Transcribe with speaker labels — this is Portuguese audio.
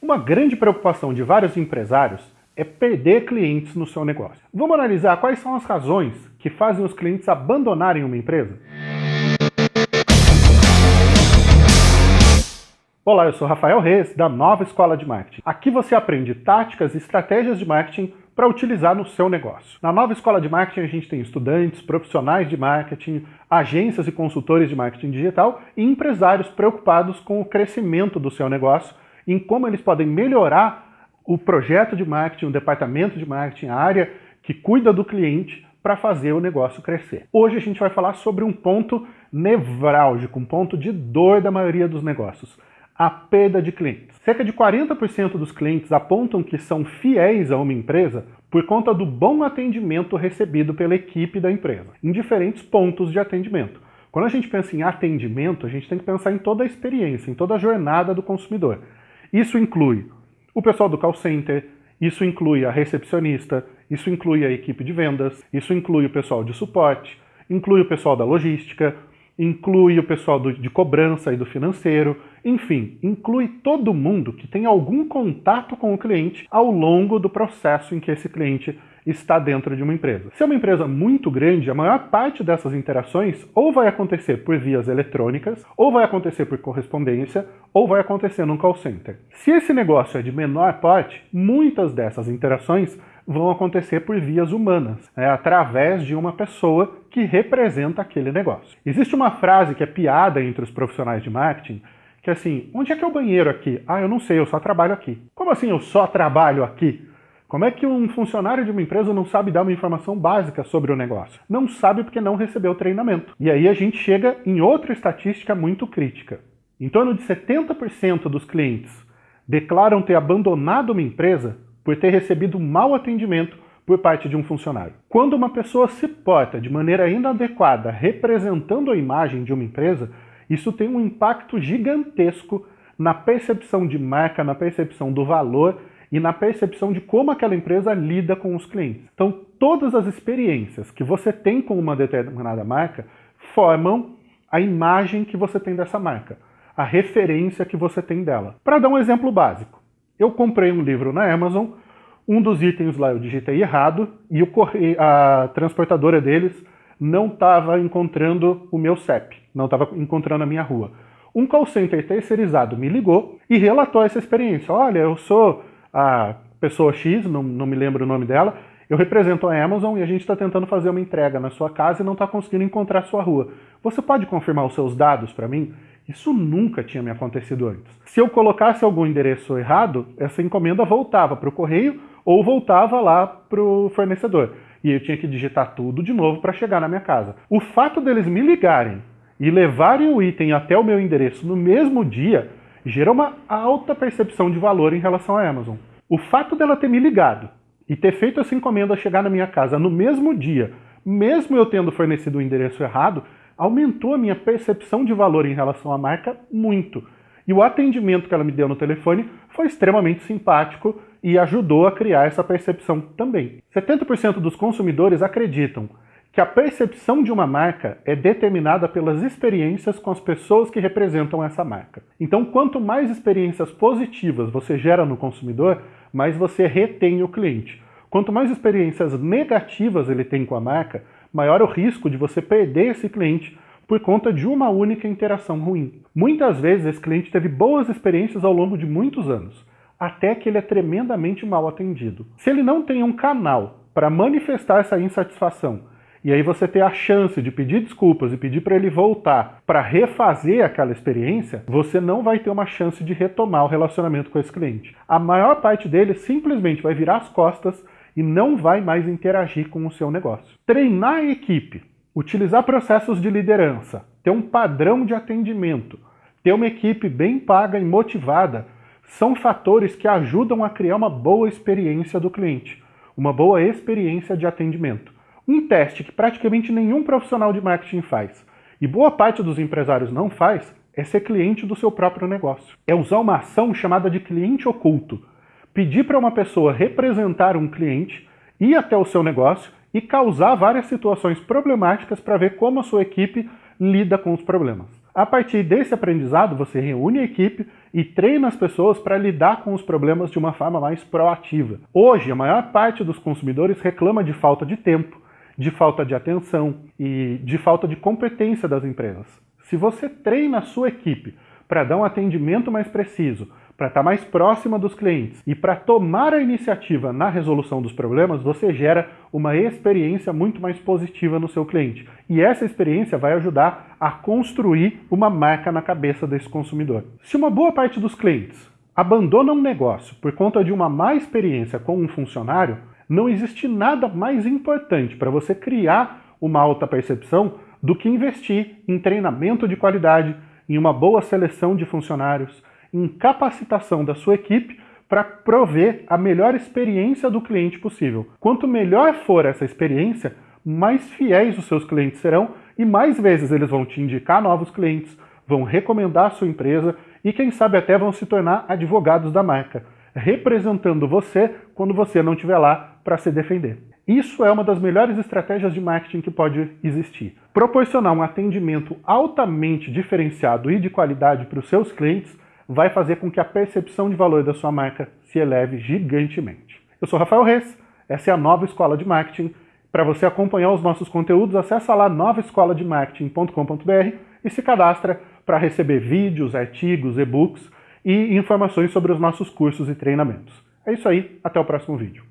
Speaker 1: Uma grande preocupação de vários empresários é perder clientes no seu negócio. Vamos analisar quais são as razões que fazem os clientes abandonarem uma empresa? Olá, eu sou Rafael Reis, da Nova Escola de Marketing. Aqui você aprende táticas e estratégias de marketing para utilizar no seu negócio. Na Nova Escola de Marketing a gente tem estudantes, profissionais de marketing, agências e consultores de marketing digital e empresários preocupados com o crescimento do seu negócio em como eles podem melhorar o projeto de marketing, o departamento de marketing, a área que cuida do cliente para fazer o negócio crescer. Hoje a gente vai falar sobre um ponto nevrálgico, um ponto de dor da maioria dos negócios, a perda de clientes. Cerca de 40% dos clientes apontam que são fiéis a uma empresa por conta do bom atendimento recebido pela equipe da empresa, em diferentes pontos de atendimento. Quando a gente pensa em atendimento, a gente tem que pensar em toda a experiência, em toda a jornada do consumidor. Isso inclui o pessoal do call center, isso inclui a recepcionista, isso inclui a equipe de vendas, isso inclui o pessoal de suporte, inclui o pessoal da logística, inclui o pessoal do, de cobrança e do financeiro, enfim, inclui todo mundo que tem algum contato com o cliente ao longo do processo em que esse cliente está dentro de uma empresa. Se é uma empresa muito grande, a maior parte dessas interações ou vai acontecer por vias eletrônicas, ou vai acontecer por correspondência, ou vai acontecer num call center. Se esse negócio é de menor porte, muitas dessas interações vão acontecer por vias humanas, né, através de uma pessoa que representa aquele negócio. Existe uma frase que é piada entre os profissionais de marketing, que é assim, onde é que é o banheiro aqui? Ah, eu não sei, eu só trabalho aqui. Como assim eu só trabalho aqui? Como é que um funcionário de uma empresa não sabe dar uma informação básica sobre o negócio? Não sabe porque não recebeu treinamento. E aí a gente chega em outra estatística muito crítica. Em torno de 70% dos clientes declaram ter abandonado uma empresa por ter recebido mau atendimento por parte de um funcionário. Quando uma pessoa se porta de maneira inadequada representando a imagem de uma empresa, isso tem um impacto gigantesco na percepção de marca, na percepção do valor e na percepção de como aquela empresa lida com os clientes. Então, todas as experiências que você tem com uma determinada marca formam a imagem que você tem dessa marca, a referência que você tem dela. Para dar um exemplo básico, eu comprei um livro na Amazon, um dos itens lá eu digitei errado e a transportadora deles não estava encontrando o meu CEP, não estava encontrando a minha rua. Um call center terceirizado me ligou e relatou essa experiência. Olha, eu sou a pessoa X, não, não me lembro o nome dela, eu represento a Amazon e a gente está tentando fazer uma entrega na sua casa e não está conseguindo encontrar a sua rua. Você pode confirmar os seus dados para mim? Isso nunca tinha me acontecido antes. Se eu colocasse algum endereço errado, essa encomenda voltava para o correio ou voltava lá para o fornecedor. E eu tinha que digitar tudo de novo para chegar na minha casa. O fato deles me ligarem e levarem o item até o meu endereço no mesmo dia gera uma alta percepção de valor em relação à Amazon. O fato dela ter me ligado e ter feito essa encomenda chegar na minha casa no mesmo dia, mesmo eu tendo fornecido o endereço errado, aumentou a minha percepção de valor em relação à marca muito. E o atendimento que ela me deu no telefone foi extremamente simpático e ajudou a criar essa percepção também. 70% dos consumidores acreditam que a percepção de uma marca é determinada pelas experiências com as pessoas que representam essa marca. Então, quanto mais experiências positivas você gera no consumidor, mais você retém o cliente. Quanto mais experiências negativas ele tem com a marca, maior o risco de você perder esse cliente por conta de uma única interação ruim. Muitas vezes esse cliente teve boas experiências ao longo de muitos anos, até que ele é tremendamente mal atendido. Se ele não tem um canal para manifestar essa insatisfação e aí você ter a chance de pedir desculpas e pedir para ele voltar para refazer aquela experiência, você não vai ter uma chance de retomar o relacionamento com esse cliente. A maior parte dele simplesmente vai virar as costas e não vai mais interagir com o seu negócio. Treinar a equipe, utilizar processos de liderança, ter um padrão de atendimento, ter uma equipe bem paga e motivada, são fatores que ajudam a criar uma boa experiência do cliente, uma boa experiência de atendimento. Um teste que praticamente nenhum profissional de marketing faz, e boa parte dos empresários não faz, é ser cliente do seu próprio negócio. É usar uma ação chamada de cliente oculto. Pedir para uma pessoa representar um cliente, ir até o seu negócio e causar várias situações problemáticas para ver como a sua equipe lida com os problemas. A partir desse aprendizado, você reúne a equipe e treina as pessoas para lidar com os problemas de uma forma mais proativa. Hoje, a maior parte dos consumidores reclama de falta de tempo, de falta de atenção e de falta de competência das empresas. Se você treina a sua equipe para dar um atendimento mais preciso, para estar mais próxima dos clientes e para tomar a iniciativa na resolução dos problemas, você gera uma experiência muito mais positiva no seu cliente. E essa experiência vai ajudar a construir uma marca na cabeça desse consumidor. Se uma boa parte dos clientes abandona um negócio por conta de uma má experiência com um funcionário, não existe nada mais importante para você criar uma alta percepção do que investir em treinamento de qualidade, em uma boa seleção de funcionários, em capacitação da sua equipe para prover a melhor experiência do cliente possível. Quanto melhor for essa experiência, mais fiéis os seus clientes serão e mais vezes eles vão te indicar novos clientes, vão recomendar a sua empresa e quem sabe até vão se tornar advogados da marca, representando você quando você não estiver lá para se defender. Isso é uma das melhores estratégias de marketing que pode existir. Proporcionar um atendimento altamente diferenciado e de qualidade para os seus clientes vai fazer com que a percepção de valor da sua marca se eleve gigantemente. Eu sou Rafael Reis, essa é a Nova Escola de Marketing. Para você acompanhar os nossos conteúdos, acessa lá novaescolademarketing.com.br e se cadastra para receber vídeos, artigos, e-books e informações sobre os nossos cursos e treinamentos. É isso aí, até o próximo vídeo.